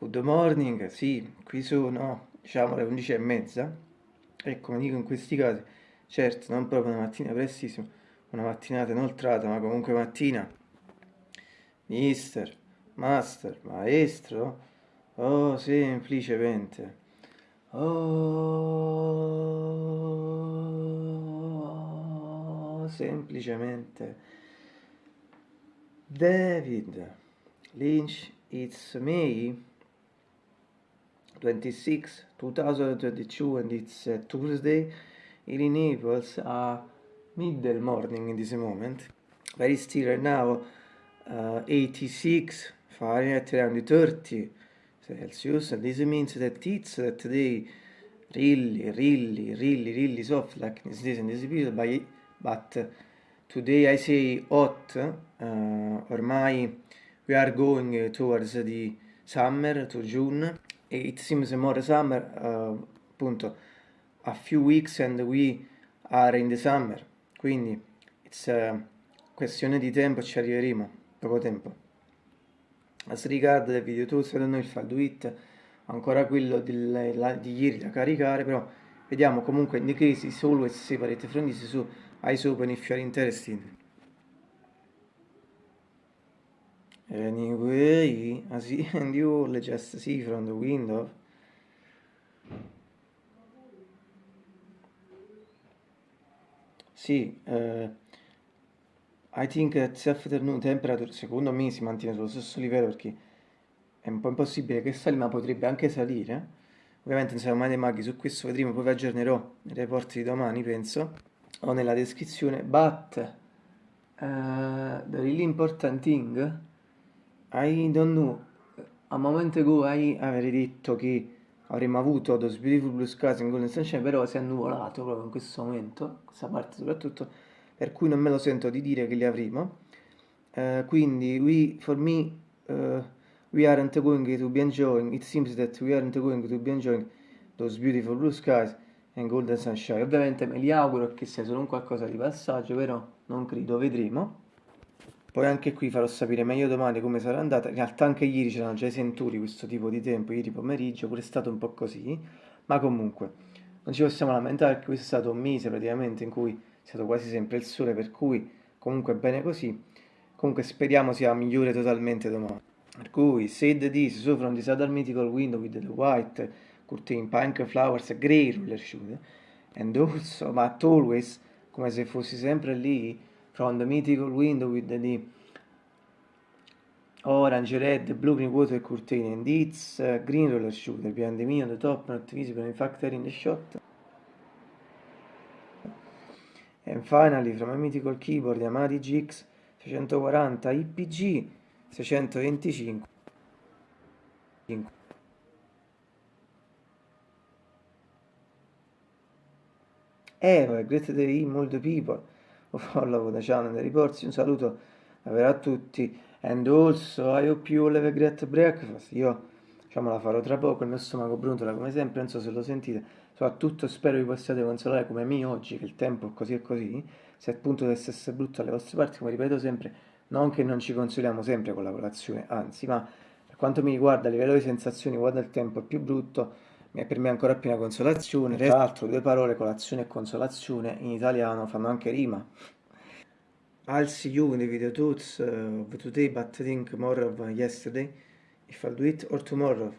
Good morning, sì, qui sono diciamo le 11 e mezza e come dico in questi casi, certo non proprio una mattina prestissima, una mattinata inoltrata, ma comunque mattina. Mister, master, maestro, oh semplicemente, oh semplicemente, David Lynch, it's me. 26, 2022 and it's uh, Tuesday. Here in Naples uh, middle morning in this moment. Very still right now uh, 86 Fahrenheit around 30 Celsius and this means that it's that today really really really really soft like this days and this period but, but uh, today I say hot uh, ormai we are going towards the summer to June it seems more summer, uh, appunto, a few weeks and we are in the summer, quindi it's a questione di tempo, ci arriveremo, poco tempo. As regard the video tools, I don't know if I'll do it, ancora quello di, di ieri da caricare, però vediamo comunque in the case is always separate from this, so eyes open if you are interested. Anyway, as the end you all just see from the window. Sì, uh, I think that self-afternoon temperature secondo me si mantiene sullo stesso livello perché è un po' impossibile che sali ma potrebbe anche salire. Ovviamente non siamo mai dei maghi, su questo vedremo, poi vi aggiornerò nei report di domani penso, o nella descrizione. But, uh, the really important thing I don't know, a momento ago I avrei detto che avremmo avuto Those Beautiful Blue Skies in Golden Sunshine, però si è annuvolato proprio in questo momento, questa parte soprattutto, per cui non me lo sento di dire che li avremo. Uh, quindi, we, for me, uh, we aren't going to be enjoying, it seems that we aren't going to be enjoying Those Beautiful Blue Skies and Golden Sunshine. Ovviamente me li auguro che sia solo un qualcosa di passaggio, però non credo, vedremo. Poi anche qui farò sapere meglio domani come sarà andata. In realtà anche ieri c'erano già i senturi questo tipo di tempo, ieri pomeriggio, pure è stato un po' così. Ma comunque, non ci possiamo lamentare perché questo è stato un mese praticamente in cui è stato quasi sempre il sole, per cui comunque bene così. Comunque speriamo sia migliore totalmente domani. Per cui, said this, so from this other mythical window with the white curtain, pink flowers, grey roller shoes, and also, but always, come se fossi sempre lì, from the mythical window with the orange, red, blue green water curtain and its uh, green roller shooter behind me on the top, not visible in fact in the shot. And finally from a mythical keyboard Yamaha GX 640 IPG 625 Eva, great day, molto people follow the channel the reports un saluto a tutti and also I hope you all have a great breakfast. Io diciamo la farò tra poco il mio stomaco brontola come sempre non so se lo sentite. Soprattutto spero vi possiate consolare come me oggi che il tempo è così e così. Se appunto dovesse essere brutto alle vostre parti come ripeto sempre non che non ci consoliamo sempre con la colazione anzi ma per quanto mi riguarda a livello di sensazioni quando il tempo è più brutto per me è ancora più una consolazione. Tra l'altro due parole, colazione e consolazione, in italiano fanno anche rima. I'll see you in the video tools uh, of today, but I think more of yesterday, if I'll do it, or tomorrow.